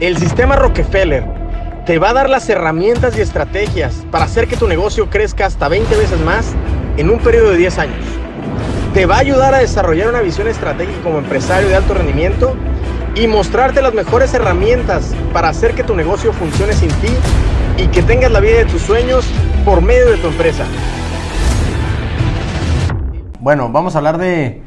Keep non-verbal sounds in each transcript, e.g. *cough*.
El sistema Rockefeller te va a dar las herramientas y estrategias para hacer que tu negocio crezca hasta 20 veces más en un periodo de 10 años. Te va a ayudar a desarrollar una visión estratégica como empresario de alto rendimiento y mostrarte las mejores herramientas para hacer que tu negocio funcione sin ti y que tengas la vida de tus sueños por medio de tu empresa. Bueno, vamos a hablar de,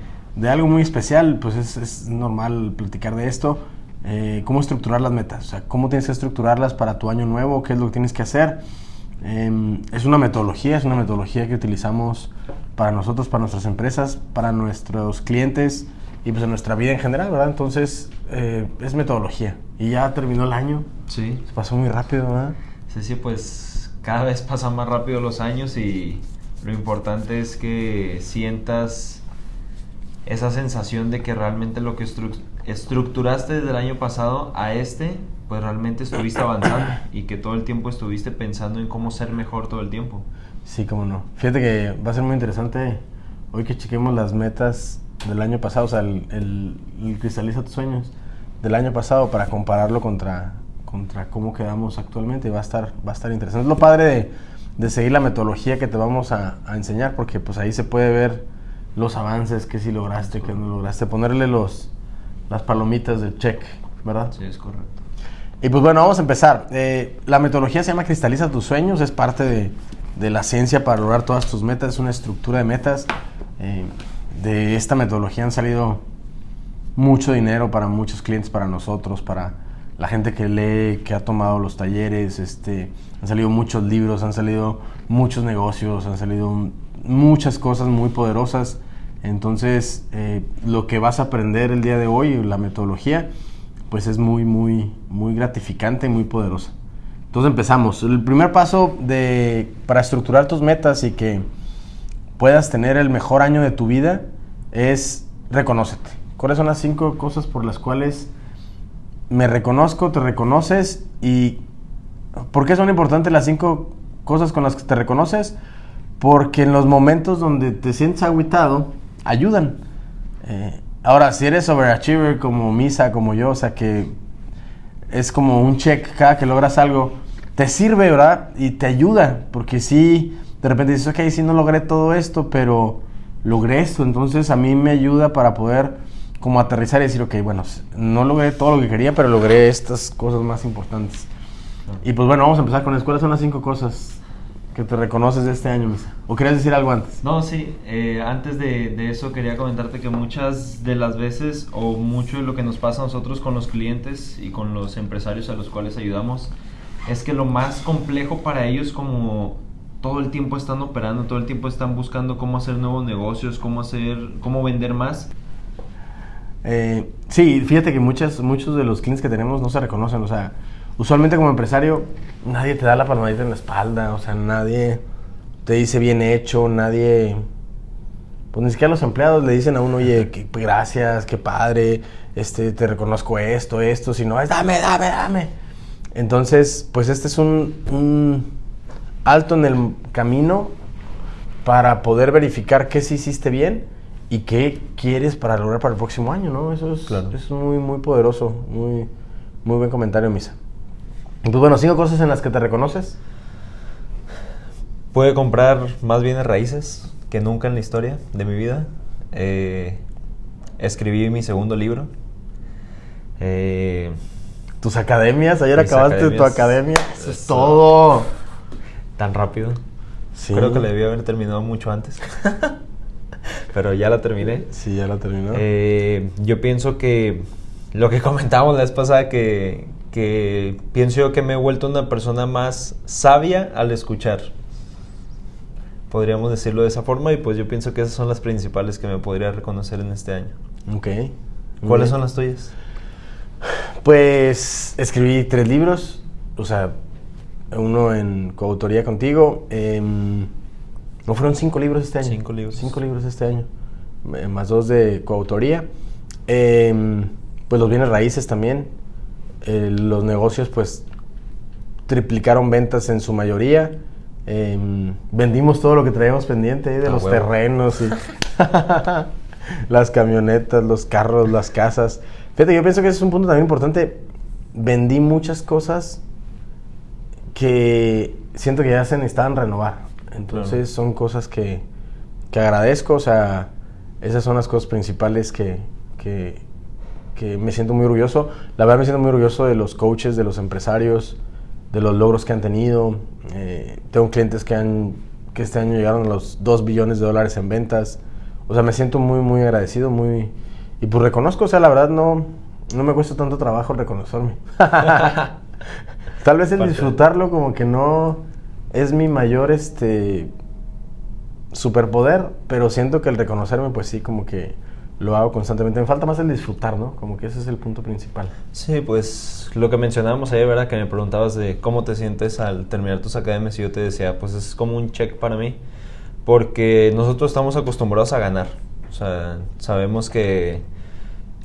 algo muy especial, pues es, normal platicar de esto. Eh, cómo estructurar las metas, o sea, cómo tienes que estructurarlas para tu año nuevo, qué es lo que tienes que hacer. Em, es una metodología, es una metodología que utilizamos para nosotros, para nuestras empresas, para nuestros clientes y pues en nuestra vida en general, ¿verdad? Entonces, eh, es metodología. Y ya terminó el año. Sí. Se pasó muy rápido, ¿verdad? Sí, sí, pues cada vez pasan más rápido los años y lo importante es que sientas esa sensación de que realmente lo que estructuraste desde el año pasado a este, pues realmente estuviste *coughs* avanzando y que todo el tiempo estuviste pensando en cómo ser mejor todo el tiempo. Sí, cómo no. Fíjate que va a ser muy interesante hoy que chequemos las metas del año pasado, o sea, el, cristaliza tus sueños del año pasado para compararlo contra, contra cómo quedamos actualmente. Va a estar, va a estar interesante. Es lo padre de, de seguir la metodología que te vamos a, a, enseñar, porque pues ahí se puede ver los avances, que si lograste, que no lograste, ponerle los, las palomitas de check, ¿verdad? Sí, es correcto. Y pues bueno, vamos a empezar. Eh, la metodología se llama Cristaliza tus sueños, es parte de, de la ciencia para lograr todas tus metas, es una estructura de metas. Eh, de esta metodología han salido mucho dinero para muchos clientes, para nosotros, para la gente que lee, que ha tomado los talleres, este, han salido muchos libros, han salido muchos negocios, han salido muchas cosas muy poderosas. Entonces, eh, lo que vas a aprender el día de hoy, la metodología, pues es muy, muy, muy gratificante y muy poderosa. Entonces empezamos. El primer paso de, para estructurar tus metas y que puedas tener el mejor año de tu vida es reconócete. ¿Cuáles son las cinco cosas por las cuales me reconozco, te reconoces y por qué son importantes las cinco cosas con las que te reconoces? Porque en los momentos donde te sientes aguitado, ayudan. Eh, ahora, si eres overachiever como Misa, como yo, o sea que es como un check cada que logras algo, te sirve, ¿verdad? Y te ayuda, porque si de repente dices, ok, sí no logré todo esto, pero logré esto, entonces a mí me ayuda para poder como aterrizar y decir, ok, bueno, no logré todo lo que quería, pero logré estas cosas más importantes. Y pues bueno, vamos a empezar con eso. ¿Cuáles son las cinco cosas que te reconoces de este año, Misa? ¿O querías decir algo antes? No, sí. Eh, antes de, de, eso quería comentarte que muchas de las veces o mucho de lo que nos pasa a nosotros con los clientes y con los empresarios a los cuales ayudamos es que lo más complejo para ellos como todo el tiempo están operando, todo el tiempo están buscando cómo hacer nuevos negocios, cómo hacer, cómo vender más. Eh, sí, fíjate que muchas, muchos de los clientes que tenemos no se reconocen, o sea, usualmente como empresario nadie te da la palmadita en la espalda, o sea, nadie te dice bien hecho, nadie, pues ni siquiera los empleados le dicen a uno, oye, que, gracias, qué padre, este, te reconozco esto, esto, sino es dame, dame, dame. Entonces, pues este es un alto en el camino para poder verificar qué sí hiciste bien y qué quieres para lograr para el próximo año, ¿no? Eso es, es muy, muy poderoso, muy, muy buen comentario, Misa. Pues bueno, cinco cosas en las que te reconoces. Puede comprar más bienes raíces que nunca en la historia de mi vida. Eh, escribí mi segundo libro. Eh, Tus academias, ayer acabaste tu academia. Eso es todo tan rápido. Creo que le debía haber terminado mucho antes. *laughs* Pero ya la terminé. Sí, ya la terminó. Eh, yo pienso que lo que *laughs* comentábamos la vez pasada, que, que pienso yo que me he vuelto una persona más sabia al escuchar. Podríamos decirlo de esa forma y pues yo pienso que esas son las principales que me podría reconocer en este año. Ok. ¿Cuáles son las tuyas? Pues escribí tres libros, o sea, uno en coautoría contigo. Em, ¿No fueron cinco libros este año? Cinco libros. Cinco libros este año, eh, más dos de coautoría. Em, pues los bienes raíces también. Eh, los negocios pues triplicaron ventas en su mayoría. Em, vendimos todo lo que traíamos pendiente de los terrenos y *laughs* las camionetas, los carros, las casas. Fíjate, yo pienso que ese es un punto también importante vendí muchas cosas que siento que ya se necesitaban renovar. Entonces son cosas que, que, agradezco, o sea, esas son las cosas principales que, que, que, me siento muy orgulloso. La verdad me siento muy orgulloso de los coaches, de los empresarios, de los logros que han tenido. Eh, tengo clientes que, han, que este año llegaron a los 2 billones de dólares en ventas. O sea, me siento muy, muy agradecido, muy... Y pues reconozco, o sea, la verdad no, no me cuesta tanto trabajo reconocerme. *laughs* Tal vez el disfrutarlo como que no es mi mayor este superpoder, pero siento que el reconocerme pues sí como que lo hago constantemente. Me falta más el disfrutar, ¿no? Como que ese es el punto principal. Sí, pues lo que mencionábamos ayer, ¿verdad? Que me preguntabas de cómo te sientes al terminar tus academias y yo te decía, pues es como un check para mí, porque nosotros estamos acostumbrados a ganar. O sea, sabemos que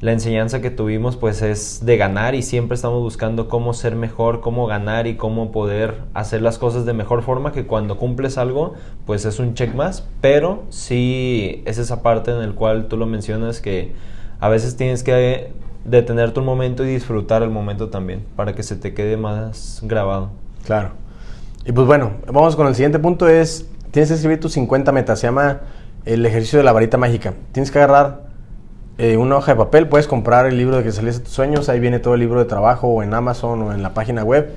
la enseñanza que tuvimos pues es de ganar y siempre estamos buscando cómo ser mejor, cómo ganar y cómo poder hacer las cosas de mejor forma que cuando cumples algo pues es un check más, pero sí es esa parte en el cual tú lo mencionas que a veces tienes que detenerte un momento y disfrutar el momento también para que se te quede más grabado. Claro. Y pues bueno, vamos con el siguiente punto es, tienes que escribir tus 50 metas, se llama el ejercicio de la varita mágica. Tienes que agarrar eh, una hoja de papel, puedes comprar el libro de que salís a tus sueños, ahí viene todo el libro de trabajo o en Amazon o en la página web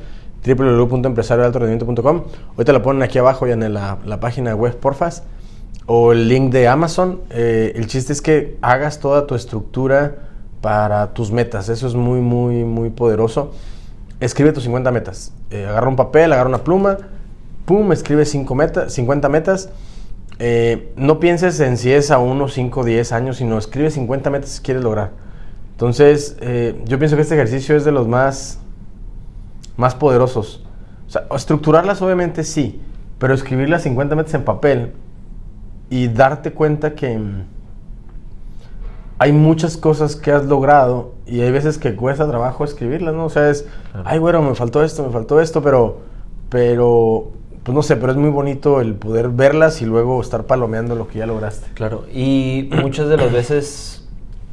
www.empresarioaltorendimiento.com. Ahorita lo ponen aquí abajo y en la, página web, porfas. O el link de Amazon. Eh, el chiste es que hagas toda tu estructura para tus metas. Eso es muy, muy, muy poderoso. Escribe tus 50 metas. Eh, agarra un papel, agarra una pluma, pum, escribe 5 metas, 50 metas eh, no pienses en si es a 1, 5, 10 años, sino escribe 50 metas si quieres lograr. Entonces, eh, yo pienso que este ejercicio es de los más, más poderosos. O sea, estructurarlas obviamente sí, pero escribir las 50 metas en papel y darte cuenta que mm, hay muchas cosas que has logrado y hay veces que cuesta trabajo escribirlas, ¿no? O sea, es, ay, bueno, me faltó esto, me faltó esto, pero, pero pues no sé, pero es muy bonito el poder verlas y luego estar palomeando lo que ya lograste. Claro, y muchas de las veces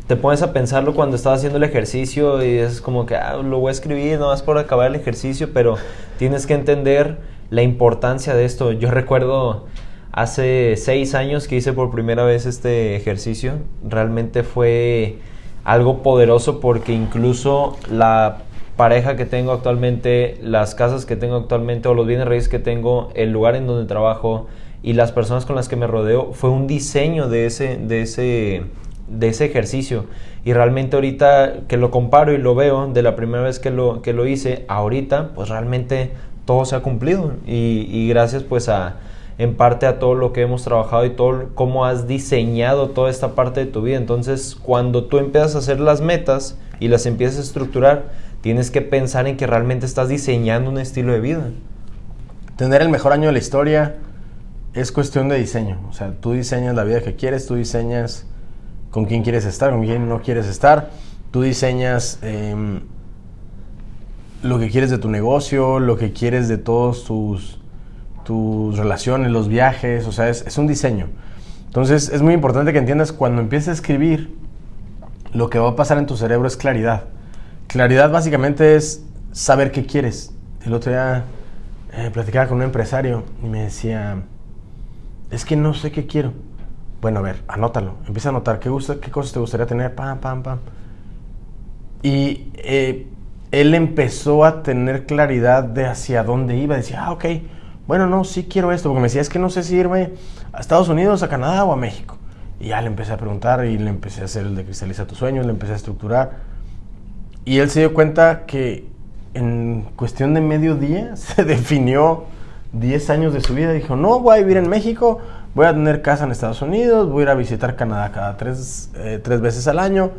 te pones a pensarlo cuando estás haciendo el ejercicio y es como que ah, lo voy a escribir nomás por acabar el ejercicio, pero tienes que entender la importancia de esto. Yo recuerdo hace seis años que hice por primera vez este ejercicio, realmente fue algo poderoso porque incluso la pareja que tengo actualmente, las casas que tengo actualmente o los bienes raíces que tengo, el lugar en donde trabajo y las personas con las que me rodeo, fue un diseño de ese, de ese, de ese ejercicio. Y realmente ahorita que lo comparo y lo veo de la primera vez que lo, que lo hice, ahorita pues realmente todo se ha cumplido. Y, y gracias pues a, en parte a todo lo que hemos trabajado y todo cómo has diseñado toda esta parte de tu vida. Entonces, cuando tú empiezas a hacer las metas y las empiezas a estructurar, tienes que pensar en que realmente estás diseñando un estilo de vida. Tener el mejor año de la historia es cuestión de diseño. O sea, tú diseñas la vida que quieres, tú diseñas con quién quieres estar, con quién no quieres estar, tú diseñas em, lo que quieres de tu negocio, lo que quieres de todos tus, tus relaciones, los viajes, o sea, es, es un diseño. Entonces es muy importante que entiendas cuando empieces a escribir, lo que va a pasar en tu cerebro es claridad. Claridad básicamente es saber qué quieres. El otro día eh, platicaba con un empresario y me decía, es que no sé qué quiero. Bueno, a ver, anótalo. Empieza a anotar qué, gusta, qué cosas te gustaría tener. Pam, pam, pam. Y eh, él empezó a tener claridad de hacia dónde iba. Decía, ah, ok, bueno, no, sí quiero esto. Porque me decía, es que no sé si irme a Estados Unidos, a Canadá o a México. Y ya le empecé a preguntar y le empecé a hacer el de Cristaliza tus sueños, le empecé a estructurar. Y él se dio cuenta que en cuestión de medio día *laughs* se definió 10 años de su vida. Dijo, no, voy a vivir en México, voy a tener casa en Estados Unidos, voy a ir a visitar Canadá cada tres, eh, veces al año.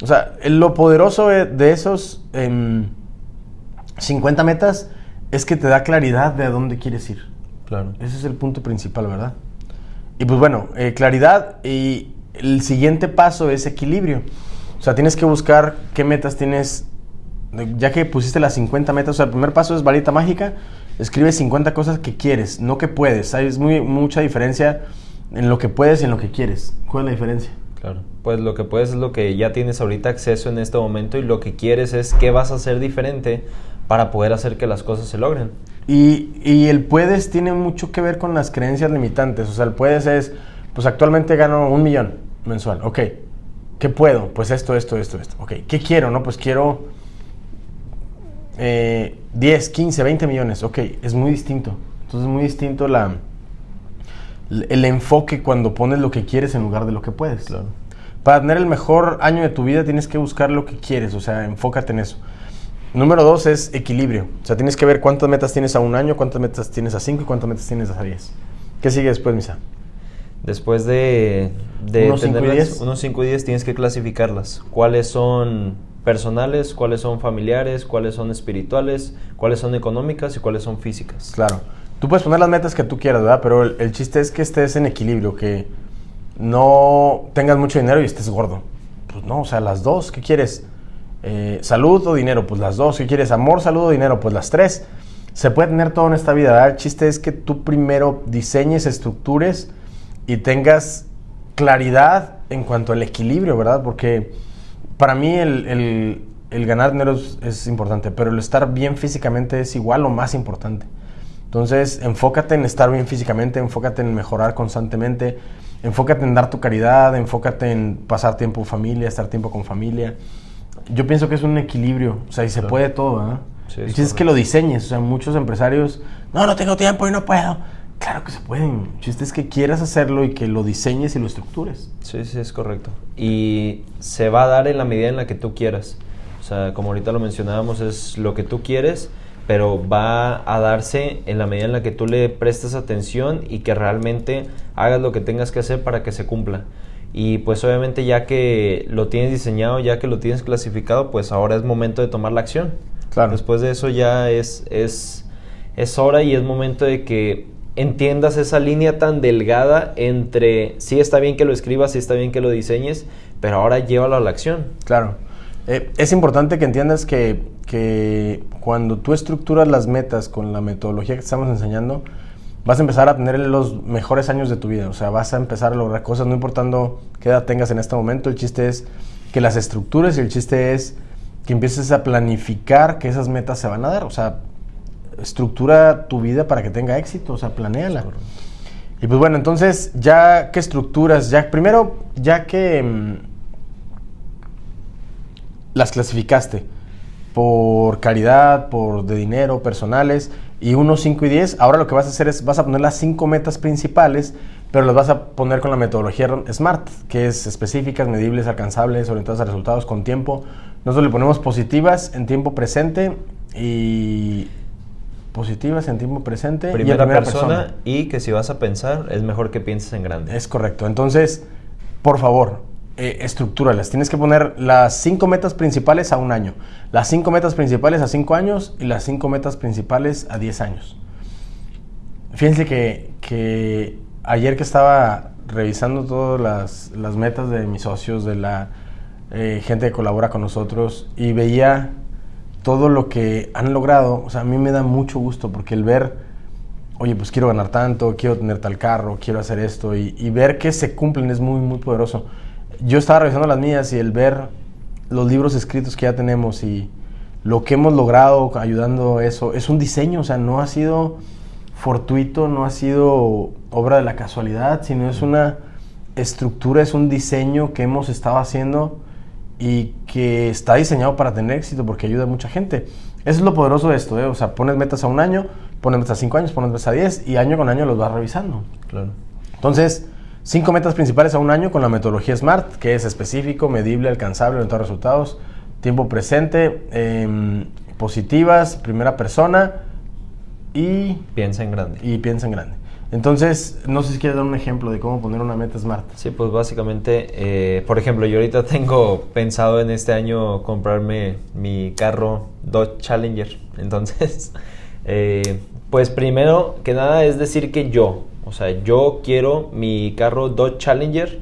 O sea, lo poderoso de esos 50 em, metas es que te da claridad de a dónde quieres ir. Claro. Ese es el punto principal, ¿verdad? Y pues bueno, eh, claridad y el siguiente paso es equilibrio. O sea, tienes que buscar qué metas tienes, ya que pusiste las 50 metas, o sea, el primer paso es varita mágica, escribe 50 cosas que quieres, no que puedes. Hay muy, mucha diferencia en lo que puedes y en lo que quieres. ¿Cuál es la diferencia? Claro. Pues lo que puedes es lo que ya tienes ahorita acceso en este momento y lo que quieres es qué vas a hacer diferente para poder hacer que las cosas se logren. Y, y el puedes tiene mucho que ver con las creencias limitantes. O sea, el puedes es, pues actualmente gano un millón mensual. Ok, ¿qué puedo? Pues esto, esto, esto, esto. Ok, ¿qué quiero? No, pues quiero eh, 10, 15, 20 millones. Ok, es muy distinto. Entonces es muy distinto la, el enfoque cuando pones lo que quieres en lugar de lo que puedes. Claro. Para tener el mejor año de tu vida tienes que buscar lo que quieres, o sea, enfócate en eso. Número dos es equilibrio. O sea, tienes que ver cuántas metas tienes a un año, cuántas metas tienes a cinco y cuántas metas tienes a diez. ¿Qué sigue después, Misa? Después de, de Unos cinco y tenerlas- diez. unos 5 y 10 tienes que clasificarlas. ¿Cuáles son personales? ¿Cuáles son familiares? ¿Cuáles son espirituales? ¿Cuáles son económicas? ¿Y cuáles son físicas? Claro. Tú puedes poner las metas que tú quieras, ¿verdad? Pero el, el chiste es que estés en equilibrio, que no tengas mucho dinero y estés gordo. Pues no, o sea, las dos. ¿Qué quieres? Eh, ¿Salud o dinero? Pues las dos. ¿Qué quieres? ¿Amor, salud o dinero? Pues las tres. Se puede tener todo en esta vida, ¿verdad? El chiste es que tú primero diseñes, estructures y tengas claridad en cuanto al equilibrio, ¿verdad? Porque para mí el, el- el ganar dinero es, es importante, pero el estar bien físicamente es igual o más importante. Entonces, enfócate en estar bien físicamente, enfócate en mejorar constantemente, enfócate en dar tu caridad, enfócate en pasar tiempo familia, estar tiempo con familia. Yo pienso que es un equilibrio, o sea, y se Claro. puede todo, ¿verdad? Sí, es es que lo diseñes, o sea, muchos empresarios, no, no tengo tiempo y no puedo. Claro que se pueden, el chiste es que quieras hacerlo y que lo diseñes y lo estructures. Sí, sí, es correcto. Y se va a dar en la medida en la que tú quieras. O sea, como ahorita lo mencionábamos, es lo que tú quieres, pero va a darse en la medida en la que tú le prestes atención y que realmente hagas lo que tengas que hacer para que se cumpla. Y pues obviamente ya que lo tienes diseñado, ya que lo tienes clasificado, pues ahora es momento de tomar la acción. Claro. Después de eso ya es, es, es hora y es momento de que entiendas esa línea tan delgada entre sí está bien que lo escribas, sí está bien que lo diseñes, pero ahora llévalo a la acción. Claro. Eh, es importante que entiendas que, que cuando tú estructuras las metas con la metodología que estamos enseñando, vas a empezar a tener los mejores años de tu vida. O sea, vas a empezar a lograr cosas, no importando qué edad tengas en este momento. El chiste es que las estructures y el chiste es que empieces a planificar que esas metas se van a dar. O sea, estructura tu vida para que tenga éxito. O sea, planéala. Y pues bueno, entonces, ya que estructuras, ya primero, ya que mm, las clasificaste por caridad, por de dinero, personales, y 1, 5 y 10, ahora lo que vas a hacer es, vas a poner las cinco metas principales, pero las vas a poner con la metodología SMART, que es específicas, medibles, alcanzables, orientadas a resultados con tiempo. Nosotros le ponemos positivas en tiempo presente y positivas en tiempo presente y en Primera, persona, y que si vas a pensar es mejor que pienses en grande. es correcto. Entonces, por favor, eh, estructúralas. Tienes que poner las cinco metas principales a un año, las cinco metas principales a cinco años y las cinco metas principales a diez años. Fíjense que, que ayer que estaba revisando todas las, las metas de mis socios, de la eh, gente que colabora con nosotros, y veía todo lo que han logrado, o sea, a mí me da mucho gusto porque el ver oye, pues quiero ganar tanto, quiero tener tal carro, quiero hacer esto, y, ver que se cumplen es muy, muy poderoso. Yo estaba revisando las mías y el ver los libros escritos que ya tenemos y lo que hemos logrado ayudando eso, es un diseño, o sea, no ha sido fortuito, no ha sido obra de la casualidad, sino es una estructura, es un diseño que hemos estado haciendo y que está diseñado para tener éxito porque ayuda a mucha gente. Eso es lo poderoso de esto, ¿eh? o sea, pones metas a un año, pones metas a cinco años, pones metas a 10 y año con año los vas revisando. Claro. Entonces, cinco metas principales a un año con la metodología SMART, que es específico, medible, alcanzable, orientado a resultados, tiempo presente, em, positivas, primera persona y, Piensa en grande. y piensa en grande. Entonces, no sé si quieres dar un ejemplo de cómo poner una meta SMART. Sí, pues básicamente, eh, por ejemplo, yo ahorita *laughs* tengo pensado en este año comprarme mi carro Dodge Challenger. *laughs* Entonces, eh, pues primero que nada es decir que yo, o sea, yo quiero mi carro Dodge Challenger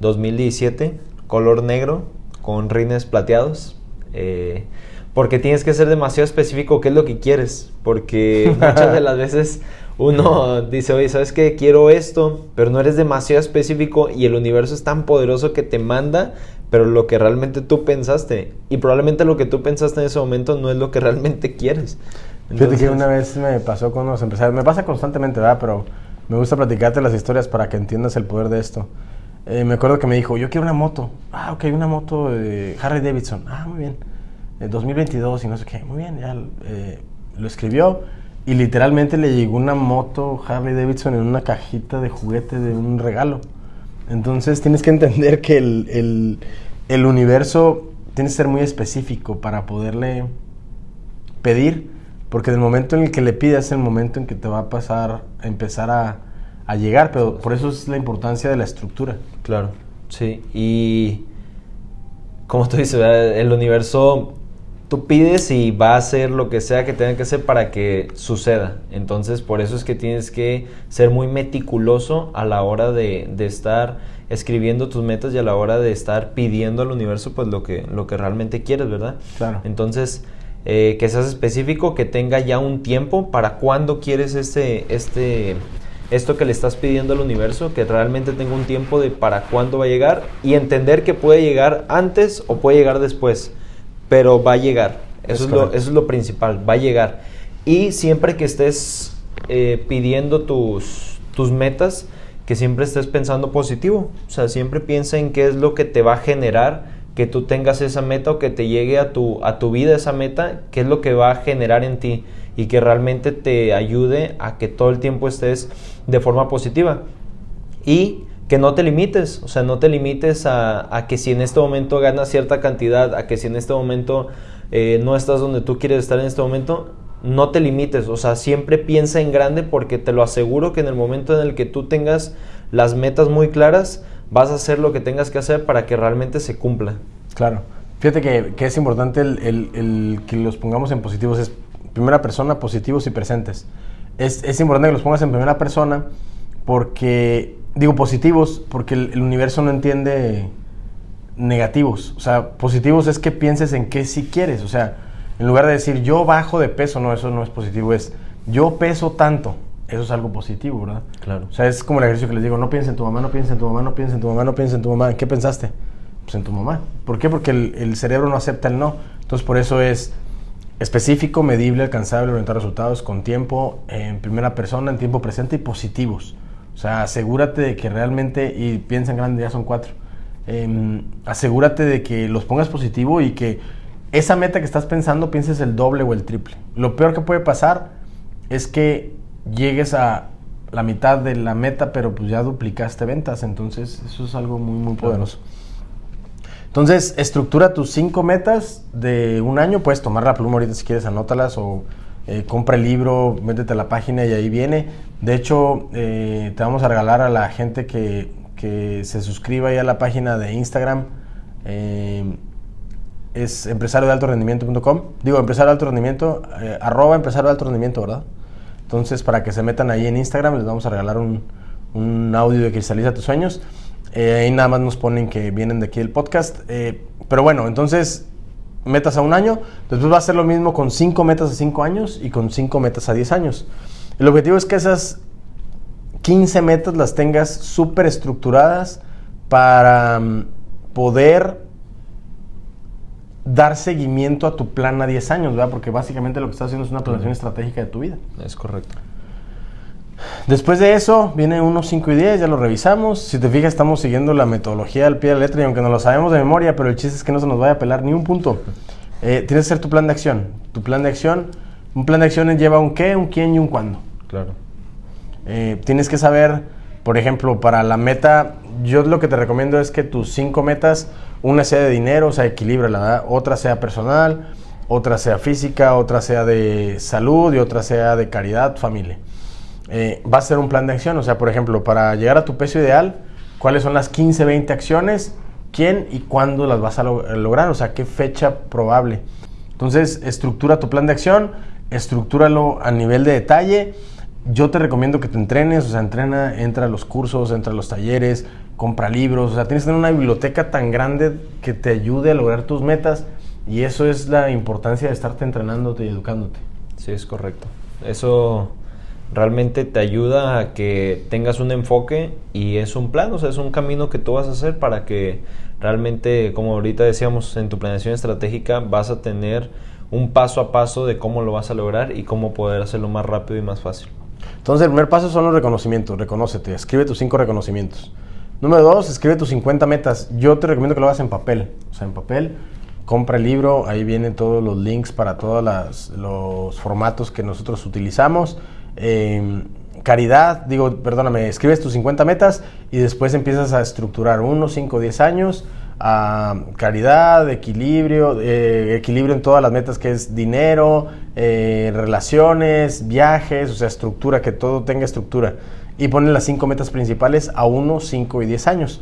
2017, color negro, con rines plateados. Eh, porque tienes que ser demasiado específico qué es lo que quieres, porque *laughs* muchas de las veces uno dice, oye, ¿sabes qué? Quiero esto, pero no eres demasiado específico y el universo es tan poderoso que te manda, pero lo que realmente tú pensaste, y probablemente lo que tú pensaste en ese momento no es lo que realmente quieres. Fíjate que una vez me pasó con unos empresarios, me pasa constantemente, ¿verdad? Pero me gusta platicarte las historias para que entiendas el poder de esto. Eh, me acuerdo que me dijo, yo quiero una moto. Ah, ok, una moto de Harley Davidson. Ah, muy bien. 2022 y no sé qué. Muy bien, ya eh, lo escribió y literalmente le llegó una moto Harley Davidson en una cajita de juguete de un regalo. Entonces tienes que entender que el, el, el universo tiene que ser muy específico para poderle pedir, porque el momento en el que le pidas es el momento en que te va a pasar a empezar a, a llegar, pero por eso es la importancia de la estructura. Claro, sí, y como tú dices, el universo tú pides y va a hacer lo que sea que tenga que hacer para que suceda. Entonces, por eso es que tienes que ser muy meticuloso a la hora de, estar escribiendo tus metas y a la hora de estar pidiendo al universo pues lo que, lo que realmente quieres, ¿verdad? Claro. Entonces, eh, que seas específico, que tenga ya un tiempo para cuándo quieres este, este, esto que le estás pidiendo al universo, que realmente tenga un tiempo de para cuándo va a llegar y entender que puede llegar antes o puede llegar después pero va a llegar. Eso es, lo, eso es lo principal, va a llegar. Y siempre que estés eh, pidiendo tus, tus metas, que siempre estés pensando positivo. O sea, siempre piensa en qué es lo que te va a generar que tú tengas esa meta o que te llegue a tu, a tu vida esa meta, qué es lo que va a generar en ti y que realmente te ayude a que todo el tiempo estés de forma positiva. Y que no te limites, o sea, no te limites a, que si en este momento ganas cierta cantidad, a que si en este momento eh, no estás donde tú quieres estar en este momento, no te limites, o sea, siempre piensa en grande porque te lo aseguro que en el momento en el que tú tengas las metas muy claras, vas a hacer lo que tengas que hacer para que realmente se cumpla. Claro, fíjate que, es importante el, que los pongamos en positivos, es primera persona, positivos y presentes. Es, es importante que los pongas en primera persona porque digo positivos porque el, universo no entiende negativos. O sea, positivos es que pienses en qué si quieres. O sea, en lugar de decir yo bajo de peso, no, eso no es positivo. Es yo peso tanto. Eso es algo positivo, ¿verdad? Claro. O sea, es como el ejercicio que les digo, no pienses en tu mamá, no pienses en tu mamá, no pienses en tu mamá, no pienses en tu mamá. ¿En qué pensaste? Pues en tu mamá. ¿Por qué? Porque el, el cerebro no acepta el no. Entonces, por eso es específico, medible, alcanzable, orientar resultados con tiempo, en primera persona, en tiempo presente y positivos. O sea, asegúrate de que realmente, y piensa en grande, ya son cuatro, em, asegúrate de que los pongas positivo y que esa meta que estás pensando pienses el doble o el triple. Lo peor que puede pasar es que llegues a la mitad de la meta, pero pues ya duplicaste ventas, entonces eso es algo muy, muy poderoso. Entonces, estructura tus cinco metas de un año, puedes tomar la pluma ahorita si quieres, anótalas o eh, compra el libro, métete a la página y ahí viene. De hecho, eh, te vamos a regalar a la gente que, que se suscriba ahí a la página de Instagram. Eh, es empresario de alto rendimiento.com. Digo, empresario de alto rendimiento, arroba empresario de alto rendimiento, ¿verdad? Entonces, para que se metan ahí en Instagram, les vamos a regalar un, un audio de Cristaliza tus sueños. ahí nada más nos ponen que vienen de aquí del podcast. pero bueno, entonces metas a un año, después va a ser lo mismo con cinco metas a cinco años y con cinco metas a 10 años. El objetivo es que esas 15 metas las tengas súper estructuradas para mm, poder dar seguimiento a tu plan a 10 años, ¿verdad? Porque básicamente lo que estás haciendo es una planeación estratégica de tu vida. Es correcto. Después de eso, viene 1, 5 y 10, ya lo revisamos. Si te fijas, estamos siguiendo la metodología al pie de la letra y aunque no lo sabemos de memoria, pero el chiste es que no se nos vaya a pelar ni un punto. Eh, tienes que hacer tu plan de acción. Tu plan de acción, un plan de acción lleva un qué, un quién y un cuándo. Claro. Eh, tienes que saber, por ejemplo, para la meta, yo lo que te recomiendo es que tus cinco metas, una sea de dinero, o sea, equilibra la otra sea personal, otra sea física, otra sea de salud y otra sea de caridad, familia. Eh, va a ser un plan de acción. O sea, por ejemplo, para llegar a tu peso ideal, ¿cuáles son las 15, 20 acciones? ¿Quién y cuándo las vas a lograr? O sea, ¿qué fecha probable? Entonces, estructura tu plan de acción, estructúralo a nivel de detalle. Yo te recomiendo que te entrenes, o sea, entrena, entra a los cursos, entra a los talleres, compra libros, o sea, tienes que tener una biblioteca tan grande que te ayude a lograr tus metas Y eso es la importancia de estarte entrenándote y educándote. Sí, es correcto. Eso realmente te ayuda a que tengas un enfoque y es un plan, o sea, es un camino que tú vas a hacer para que realmente, como ahorita decíamos, en tu planeación estratégica vas a tener un paso a paso de cómo lo vas a lograr y cómo poder hacerlo más rápido y más fácil. Entonces, el primer paso son los reconocimientos. Reconócete, escribe tus cinco reconocimientos. Número dos, escribe tus 50 metas. Yo te recomiendo que lo hagas en papel. O sea, en papel, compra el libro, ahí vienen todos los links para todos los formatos que nosotros utilizamos. Em, caridad, digo, perdóname, escribes tus 50 metas y después empiezas a estructurar 1, 5, 10 años a caridad, equilibrio, eh, equilibrio en todas las metas que es dinero, eh, relaciones, viajes, o sea, estructura, que todo tenga estructura. Y pones las cinco metas principales a 1, 5 y 10 años.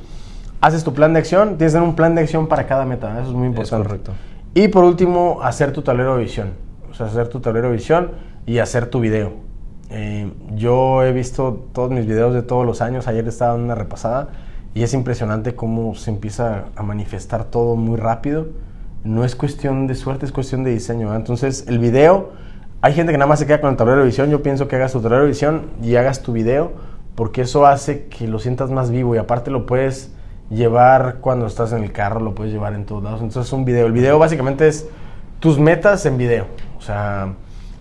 Haces tu plan de acción, tienes que tener un plan de acción para cada meta, eso es muy importante. correcto. Y por último, hacer tu tablero de visión. O sea, hacer tu tablero de visión y hacer tu video. Eh, yo he visto todos mis videos de todos los años, ayer estaba dando una repasada y es impresionante cómo se empieza a manifestar todo muy rápido. No es cuestión de suerte, es cuestión de diseño. Entonces, el video, hay gente que nada más se queda con el tablero de visión. Yo pienso que hagas tu tablero de visión y hagas tu video, porque eso hace que lo sientas más vivo y aparte lo puedes llevar cuando estás en el carro, lo puedes llevar en todos lados. Entonces, es un video. El video básicamente es tus metas en video. O sea,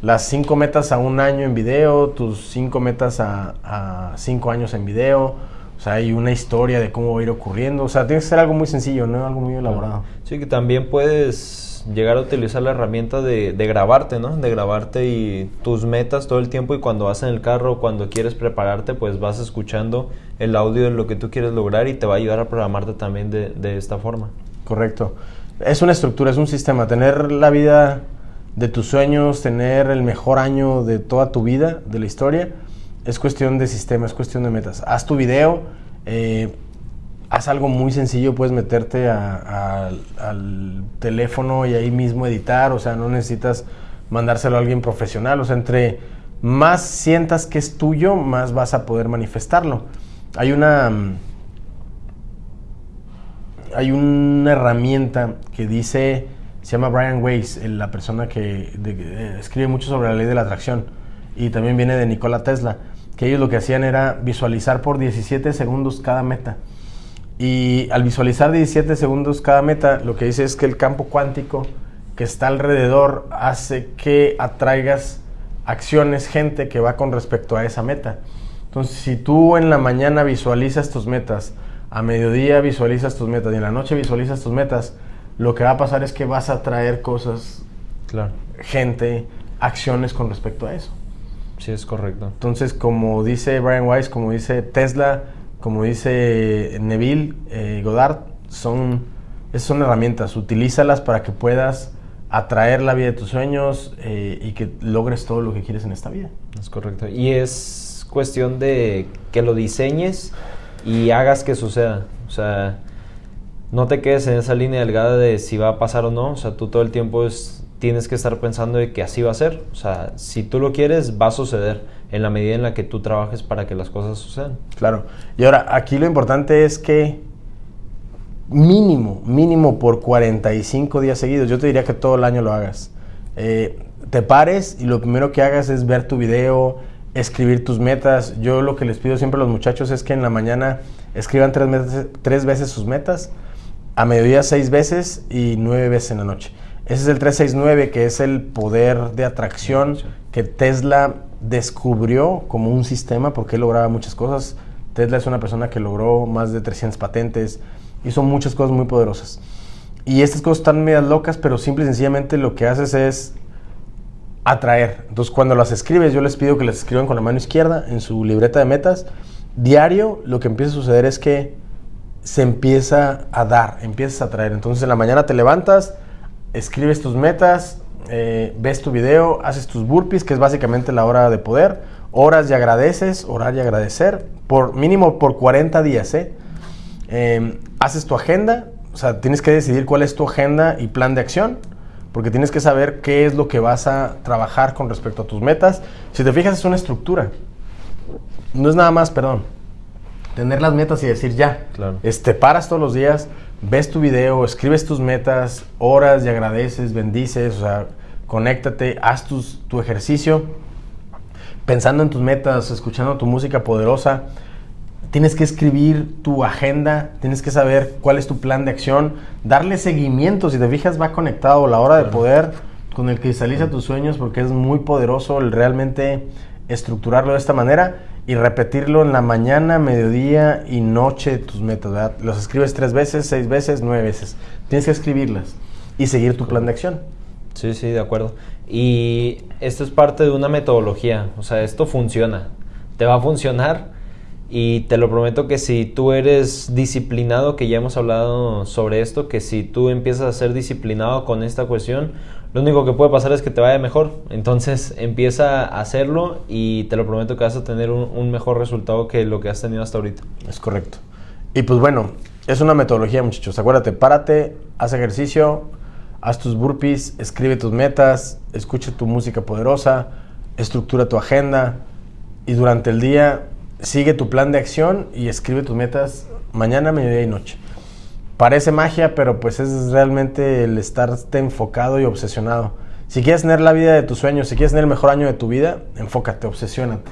las cinco metas a un año en video, tus cinco metas a, a cinco años en video o sea, hay una historia de cómo va a ir ocurriendo. O sea, tiene que ser algo muy sencillo, no algo muy elaborado. Sí, que también puedes llegar a utilizar la herramienta de, de, grabarte, ¿no? De grabarte y tus metas todo el tiempo y cuando vas en el carro, cuando quieres prepararte, pues vas escuchando el audio de lo que tú quieres lograr y te va a ayudar a programarte también de, de esta forma. Correcto. Es una estructura, es un sistema. Tener la vida de tus sueños, tener el mejor año de toda tu vida, de la historia, es cuestión de sistema, es cuestión de metas. Haz tu video, eh, haz algo muy sencillo, puedes meterte al teléfono y ahí mismo editar, o sea, no necesitas mandárselo a alguien profesional, o sea, entre más sientas que es tuyo, más vas a poder manifestarlo. Hay una hay una herramienta que dice, se llama Brian Weiss, la persona que escribe mucho sobre la ley de la atracción, y también viene de Nikola Tesla que ellos lo que hacían era visualizar por 17 segundos cada meta. Y al visualizar 17 segundos cada meta, lo que dice es que el campo cuántico que está alrededor hace que atraigas acciones, gente que va con respecto a esa meta. Entonces, si tú en la mañana visualizas tus metas, a mediodía visualizas tus metas y en la noche visualizas tus metas, lo que va a pasar es que vas a traer cosas, claro. gente, acciones con respecto a eso. Sí, es correcto. Entonces, como dice Brian Weiss, como dice Tesla, como dice Neville eh, Goddard, son, son herramientas. Utilízalas para que puedas atraer la vida de tus sueños eh, y que logres todo lo que quieres en esta vida. Es correcto. Y es cuestión de que lo diseñes y hagas que suceda. O sea, no te quedes en esa línea delgada de si va a pasar o no. O sea, tú todo el tiempo es tienes que estar pensando de que así va a ser. O sea, si tú lo quieres, va a suceder en la medida en la que tú trabajes para que las cosas sucedan. Claro. Y ahora, aquí lo importante es que mínimo, mínimo por 45 días seguidos, yo te diría que todo el año lo hagas. Eh, te pares y lo primero que hagas es ver tu video, escribir tus metas. Yo lo que les pido siempre a los muchachos es que en la mañana escriban tres, tres veces sus metas, a mediodía seis veces y nueve veces en la noche. Ese es el 369, que es el poder de atracción que Tesla descubrió como un sistema porque él lograba muchas cosas. Tesla es una persona que logró más de 300 patentes, hizo muchas cosas muy poderosas. Y estas cosas están medias locas, pero simple y sencillamente lo que haces es atraer. Entonces, cuando las escribes, yo les pido que las escriban con la mano izquierda en su libreta de metas. Diario, lo que empieza a suceder es que se empieza a dar, empiezas a atraer. Entonces, en la mañana te levantas, escribes tus metas, eh, ves tu video, haces tus burpees, que es básicamente la hora de poder, horas y agradeces, orar y agradecer, por mínimo por 40 días, ¿eh? Em, haces tu agenda, o sea, tienes que decidir cuál es tu agenda y plan de acción, porque tienes que saber qué es lo que vas a trabajar con respecto a tus metas. Si te fijas, es una estructura. No es nada más, perdón, tener las metas y decir ya. Claro. Este, paras todos los días, ves tu video, escribes tus metas, oras y agradeces, bendices, o sea, conéctate, haz tu ejercicio pensando en tus metas, escuchando tu música poderosa. Tienes que escribir tu agenda, tienes que saber cuál es tu plan de acción, darle seguimiento, si te fijas va conectado la hora de poder con el que cristaliza tus sueños porque es muy poderoso el realmente estructurarlo de esta manera y repetirlo en la mañana, mediodía y noche tus metas. Los escribes tres veces, seis veces, nueve veces. Tienes que escribirlas y seguir tu plan de acción. Sí, sí, de acuerdo. Y esto es parte de una metodología, o sea, esto funciona, te va a funcionar y te lo prometo que si tú eres disciplinado, que ya hemos hablado sobre esto, que si tú empiezas a ser disciplinado con esta cuestión, lo único que puede pasar es que te vaya mejor. Entonces empieza a hacerlo y te lo prometo que vas a tener un, mejor resultado que lo que has tenido hasta ahorita. Es correcto. Y pues bueno, es una metodología muchachos. Acuérdate, párate, haz ejercicio, haz tus burpees, escribe tus metas, escucha tu música poderosa, estructura tu agenda y durante el día sigue tu plan de acción y escribe tus metas mañana, mediodía y noche. Parece magia, pero pues es realmente el estarte enfocado y obsesionado. Si quieres tener la vida de tus sueños, si quieres tener el mejor año de tu vida, enfócate, obsesiónate.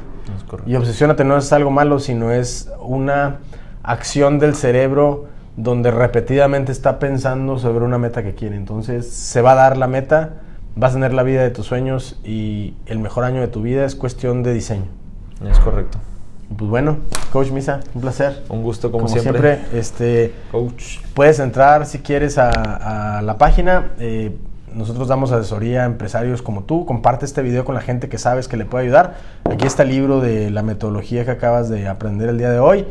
y obsesiónate no es algo malo, sino es una acción del cerebro donde repetidamente está pensando sobre una meta que quiere. Entonces se va a dar la meta, vas a tener la vida de tus sueños y el mejor año de tu vida es cuestión de diseño. Es correcto. Pues bueno, Coach Misa, un placer. Un gusto como, siempre. este, Coach. Puedes entrar si quieres a, la página. Eh, nosotros damos asesoría a empresarios como tú. Comparte este video con la gente que sabes que le puede ayudar. Aquí está el libro de la metodología que acabas de aprender el día de hoy.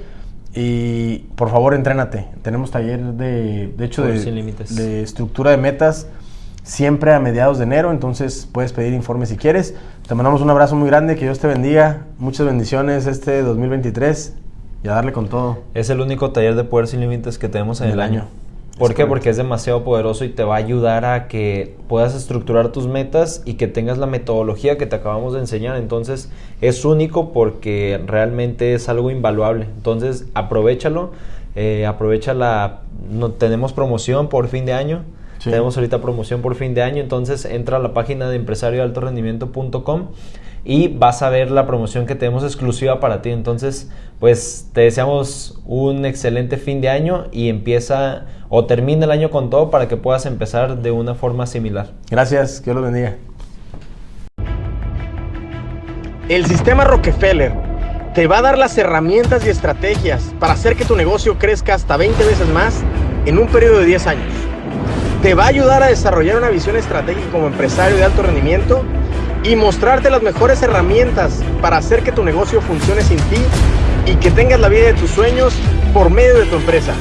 Y por favor, entrénate. Tenemos taller de, de hecho, de, de, estructura de metas siempre a mediados de enero. Entonces puedes pedir informes si quieres. Te mandamos un abrazo muy grande. Que Dios te bendiga. Muchas bendiciones este 2023 y a darle con todo. Es el único taller de poder sin límites que tenemos en, el año. ¿Por qué? Porque es demasiado poderoso y te va a ayudar a que puedas estructurar tus metas y que tengas la metodología que te acabamos de enseñar. Entonces es único porque realmente es algo invaluable. Entonces aprovechalo, eh, aprovecha la... No, tenemos promoción por fin de año. Tenemos ahorita promoción por fin de año, entonces entra a la página de empresarioaltorendimiento.com y vas a ver la promoción que tenemos exclusiva para ti. Entonces, pues te deseamos un excelente fin de año y empieza o termina el año con todo para que puedas empezar de una forma similar. Gracias, que Dios lo bendiga. El sistema Rockefeller te va a dar las herramientas y estrategias para hacer que tu negocio crezca hasta 20 veces más en un periodo de 10 años. Te va a ayudar a desarrollar una visión estratégica como empresario de alto rendimiento y mostrarte las mejores herramientas para hacer que tu negocio funcione sin ti y que tengas la vida de tus sueños por medio de tu empresa.